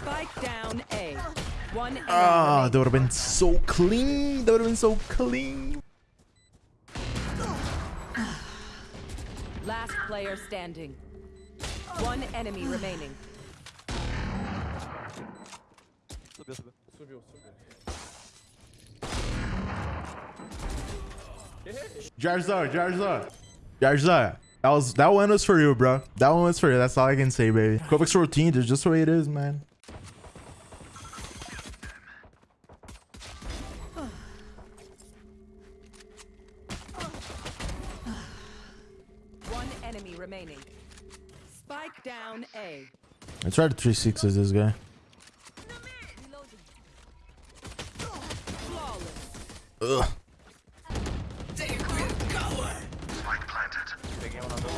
Spike down A. One enemy Ah, that would have been so clean. That would have been so clean. Last player standing. One enemy remaining. Jarzar, Jarzar. Jarzar. That was that one was for you, bro. That one was for you. That's all I can say, baby. Kovacs routine is just the way it is, man. One enemy remaining. Spike down A. I tried to 360 this guy. Ugh. Peguei um na dor.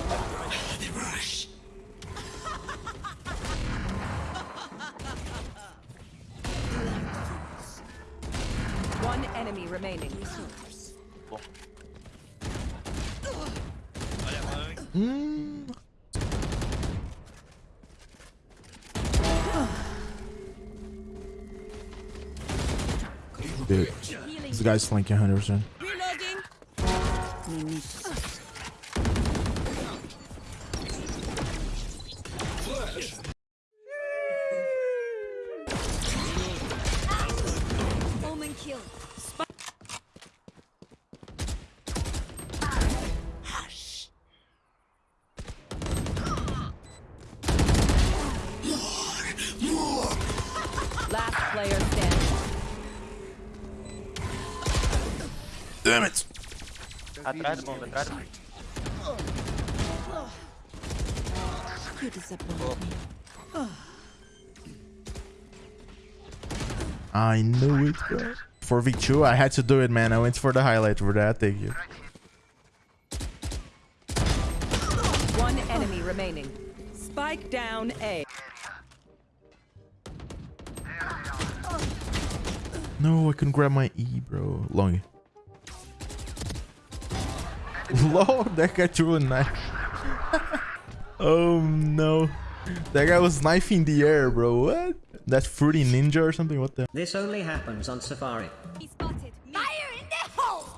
One enemy remaining. Bom. Mm. Dude, this guy's flanking 100%. Last player standing. Damn it. Atrás do bomba, atrás do bomba. You disappoint me. I knew it, bro. For V2, I had to do it, man. I went for the highlight for that. Thank you. One enemy remaining. Spike down A. No, I couldn't grab my E, bro. Long. Lord, that guy threw a knife. oh no. That guy was knifing the air, bro. What? That fruity ninja or something? What the? This only happens on Safari. He spotted. Fire in the hole!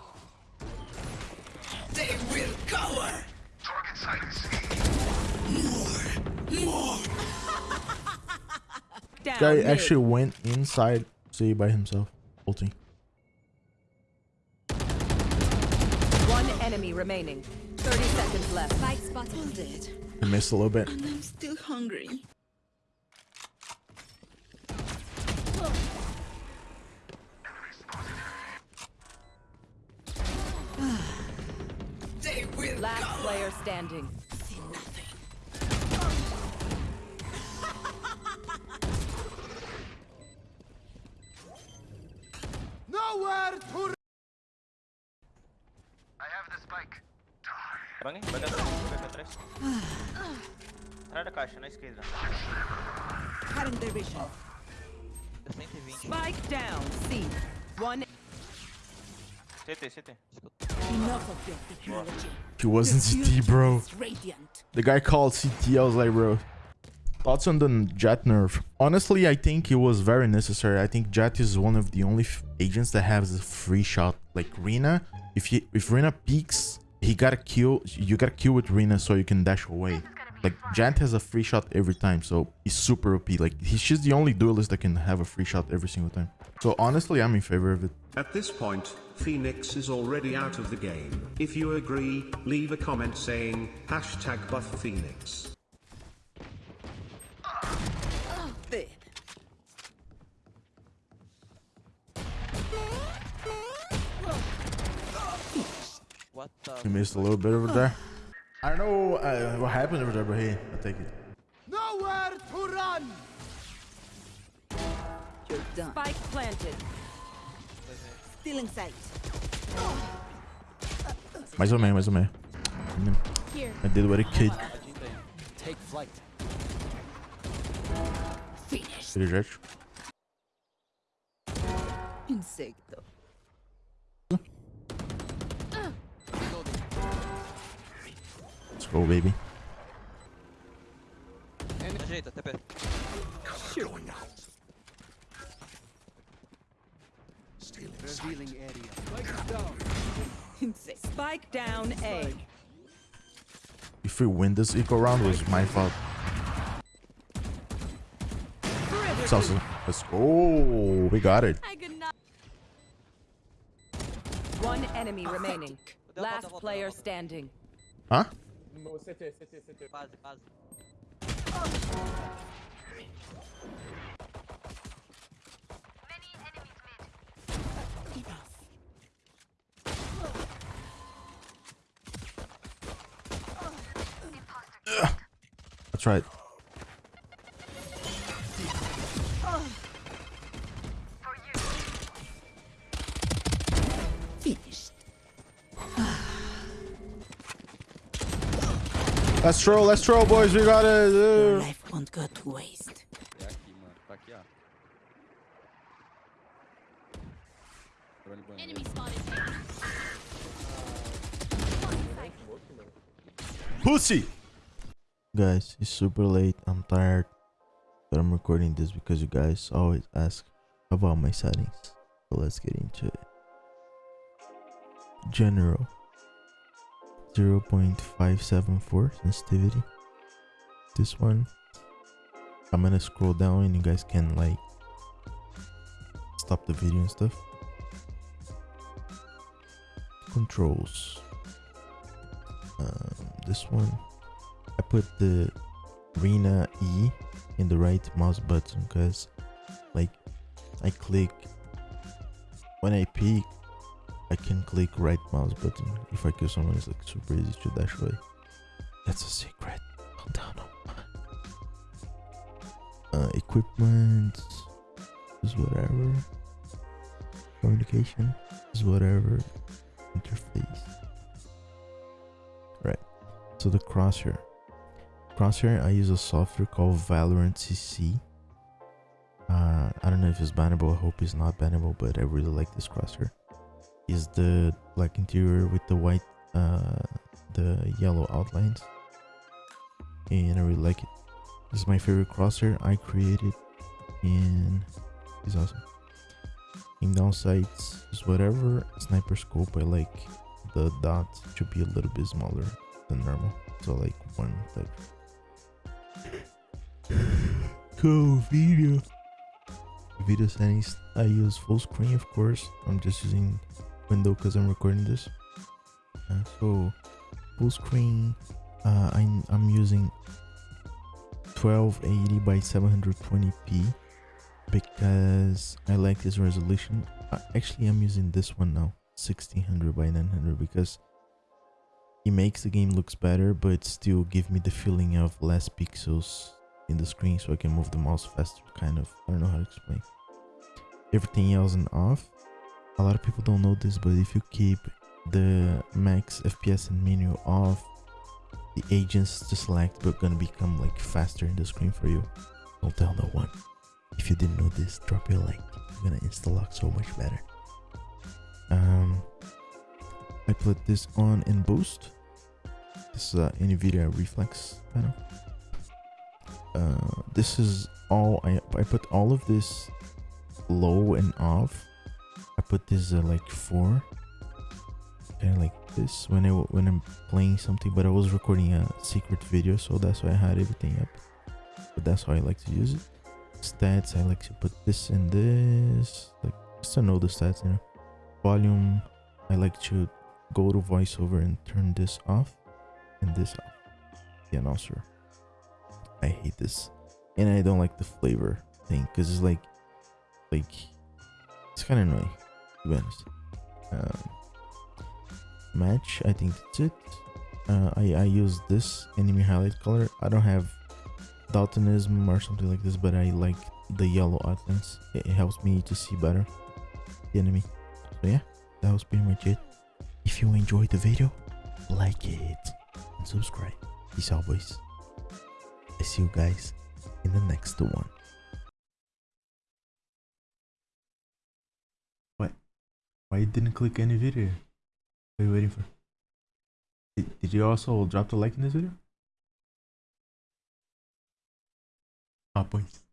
Down Guy mid. actually went inside C by himself. Ulting. One enemy remaining. 30 seconds left. Spike spotted. He missed a little bit. And I'm still hungry. Last player standing. Drone, vai atrás, vai pra trás. Atrás da caixa, na esquerda. Cutting their vision. Dá 120. Spike down C. One CT, CT. Enough of your technology. He wasn't CT, bro. The guy called CT. I was like, bro. Thoughts on the Jett nerf? Honestly, I think it was very necessary. I think Jett is one of the only agents that has a free shot. Like Reyna, if he if Reyna peeks, he gotta kill. You gotta kill with Reyna so you can dash away. Like Jant has a free shot every time, so he's super OP. Like he, she's the only duelist that can have a free shot every single time. So honestly, I'm in favor of it. At this point, Phoenix is already out of the game. If you agree, leave a comment saying hashtag buff Phoenix. What the... He missed a little bit over there. I don't know uh, what happened over there, but hey, I take it. You're done. spike planted. Still in sight. Mais ou menos, mais ou menos. Here. I did what a kid. Take flight. Finish. Ele. Insecto. Go, baby. direita, TP. Revealing area. Insect. Spike down A. If we win this eco round, was my fault. It's also, let's go. We got it. I could not. One enemy remaining. Last player standing. volta, volta, player volta. standing. Huh? Base, base. Enough. That's right. Let's throw, let's throw, boys. We got it. Your Uh, life won't go to waste. É aqui, mano. Tá aqui, ó. Drone banheiro. Enemy spotted. Pussy. Guys, it's super late. I'm tired. But I'm recording this because you guys always ask about my settings. So let's get into it. General 0.574 sensitivity. This one. I'm gonna scroll down and you guys can like stop the video and stuff. Controls um, this one I put the Arena E in the right mouse button because like I click when I peek I can click right mouse button if I kill someone it's like super easy to dash away. That's a secret. Calm down. Uh, equipment is whatever. Communication is whatever. Interface. Right. So the crosshair. Crosshair i use a software called valorant cc uh i don't know if it's bannable. I hope it's not bannable but i really like this crosshair is the black interior with the white uh the yellow outlines. And i really like it. This is my favorite crosshair i created and it's awesome. In downsides is whatever sniper scope i like the dot to be a little bit smaller than normal. So like one type. Cool video. Video settings i use full screen of course. I'm just using window because i'm recording this. Uh, so full screen uh I'm, I'm using 1280 by 720p because i like this resolution. Uh, actually i'm using this one now 1600 by 900 because it makes the game looks better but still give me the feeling of less pixels in the screen so i can move the mouse faster kind of. I don't know how to explain. Everything else and off a lot of people don't know this but if you keep the max fps and menu off the agents to select are gonna become like faster in the screen for you. Don't tell no one. If you didn't know this drop your like. You're gonna insta lock so much better. Um i put this on in boost. This is uh, nvidia reflex panel. Uh this is all i i put all of this low and off put this uh, like four kind of like this when I when i'm playing something but i was recording a secret video so that's why i had everything up. But that's how i like to use it. Stats i like to put this and this like just to know the stats you know. Volume i like to go to voiceover and turn this off and this off. The announcer i hate this. And i don't like the flavor thing because it's like like it's kind of annoying to be honest. Um, match i think that's it. Uh, i i use this enemy highlight color. I don't have daltonism or something like this but i like the yellow outlines it, it helps me to see better the enemy. So yeah that was pretty much it. If you enjoyed the video like it and subscribe. Peace out boys. I see you guys in the next one why you didn't click any video? What are you waiting for? Did, did you also drop the like in this video? Ah, pois.